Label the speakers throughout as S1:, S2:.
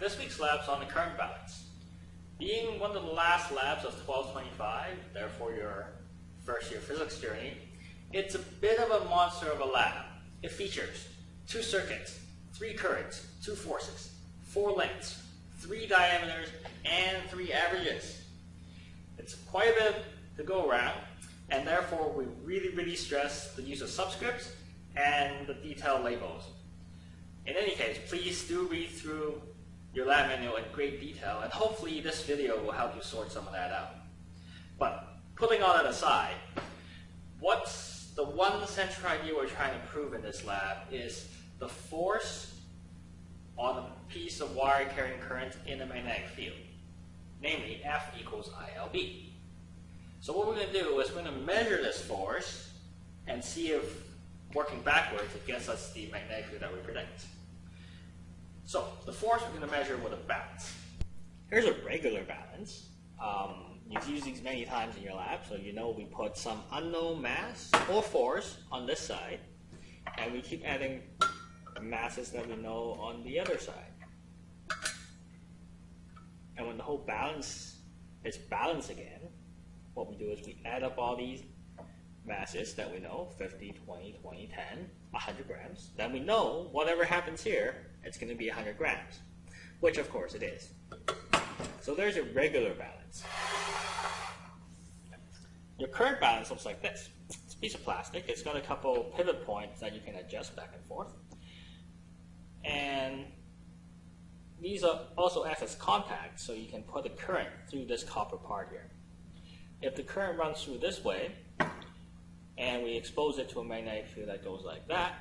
S1: This week's lab's on the current balance. Being one of the last labs of 1225, therefore your first year physics journey, it's a bit of a monster of a lab. It features two circuits, three currents, two forces, four lengths, three diameters, and three averages. It's quite a bit to go around, and therefore we really, really stress the use of subscripts and the detailed labels. In any case, please do read through your lab manual in great detail, and hopefully this video will help you sort some of that out. But putting all that aside, what's the one central idea we're trying to prove in this lab is the force on a piece of wire carrying current in a magnetic field, namely F equals ILB. So what we're going to do is we're going to measure this force and see if working backwards it gets us the magnetic field that we predict. So the force we're going to measure with a balance. Here's a regular balance. Um, you've used these many times in your lab, so you know we put some unknown mass or force on this side, and we keep adding masses that we know on the other side. And when the whole balance is balanced again, what we do is we add up all these masses that we know, 50, 20, 20, 10, 100 grams. Then we know whatever happens here, it's going to be 100 grams, which of course it is. So there's a regular balance. Your current balance looks like this. It's a piece of plastic. It's got a couple pivot points that you can adjust back and forth. And these are also act as contacts, so you can put the current through this copper part here. If the current runs through this way, and we expose it to a magnetic field that goes like that,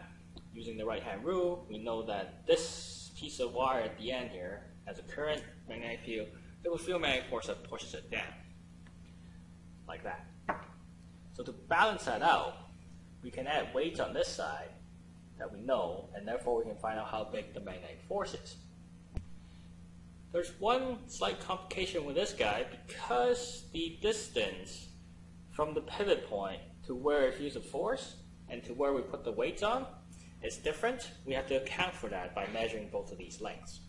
S1: using the right-hand rule, we know that this piece of wire at the end here has a current magnetic field, there will feel a magnetic force that pushes it down, like that. So to balance that out, we can add weights on this side that we know, and therefore we can find out how big the magnetic force is. There's one slight complication with this guy because the distance from the pivot point to where it feels the force and to where we put the weights on is different. We have to account for that by measuring both of these lengths.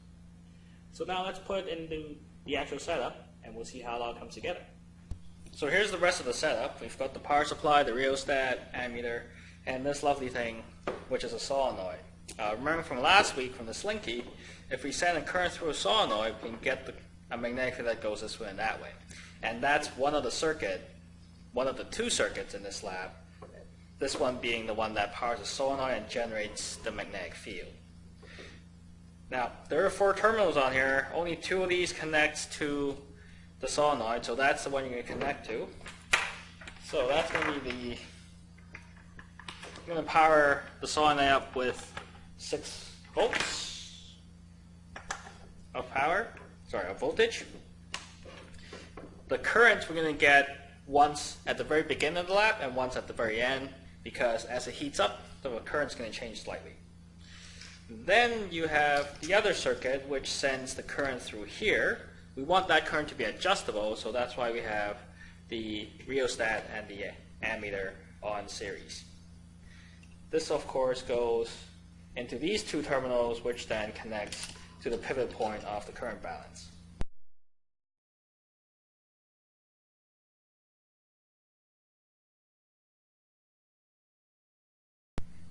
S1: So now let's put it into the actual setup and we'll see how it all comes together. So here's the rest of the setup. We've got the power supply, the rheostat, ammeter, and this lovely thing, which is a solenoid. Uh, remember from last week from the Slinky, if we send a current through a solenoid, we can get the, a magnetic field that goes this way and that way. And that's one of the circuit, one of the two circuits in this lab, this one being the one that powers the solenoid and generates the magnetic field. Now, there are four terminals on here. Only two of these connects to the solenoid, so that's the one you're going to connect to. So that's going to be the, I'm going to power the solenoid up with 6 volts of power, sorry, of voltage. The current we're going to get once at the very beginning of the lap and once at the very end because as it heats up, the current's going to change slightly. Then you have the other circuit which sends the current through here. We want that current to be adjustable, so that's why we have the rheostat and the ammeter on series. This, of course, goes into these two terminals, which then connects to the pivot point of the current balance.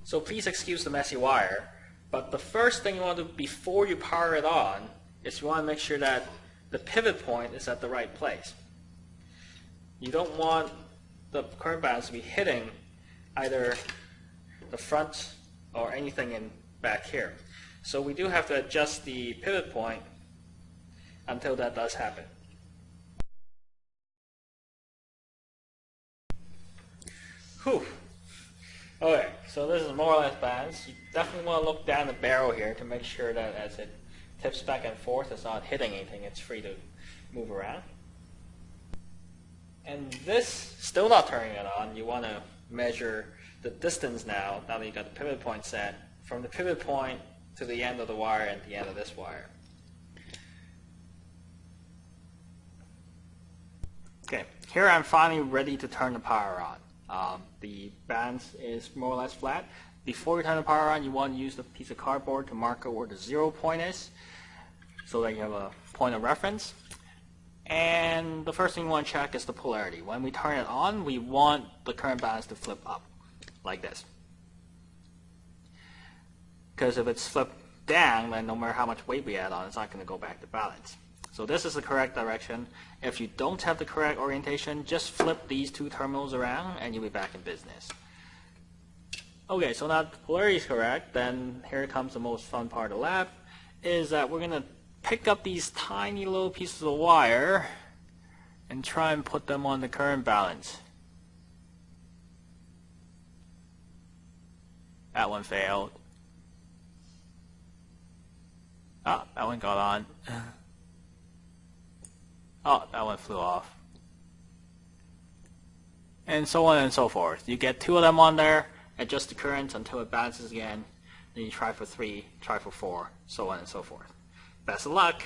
S1: So please excuse the messy wire, but the first thing you want to do before you power it on is you want to make sure that the pivot point is at the right place. You don't want the current balance to be hitting either the front or anything in back here. So we do have to adjust the pivot point until that does happen. Whew. Okay, so this is more or less balanced. You definitely want to look down the barrel here to make sure that as it tips back and forth, it's not hitting anything. It's free to move around. And this, still not turning it on, you want to measure the distance now, now that you've got the pivot point set, from the pivot point to the end of the wire and the end of this wire. Okay, here I'm finally ready to turn the power on. Um, the balance is more or less flat. Before you turn the power on, you want to use a piece of cardboard to mark where the zero point is. so that you have a point of reference. And the first thing you want to check is the polarity. When we turn it on, we want the current balance to flip up, like this. Because if it's flipped down, then no matter how much weight we add on, it's not going to go back to balance. So this is the correct direction. If you don't have the correct orientation, just flip these two terminals around and you'll be back in business. Okay, so now polarity is correct, then here comes the most fun part of the lab, is that we're going to pick up these tiny little pieces of wire and try and put them on the current balance. That one failed. Oh, that one got on. oh, that one flew off. And so on and so forth. You get two of them on there, adjust the current until it balances again, then you try for three, try for four, so on and so forth. Best of luck!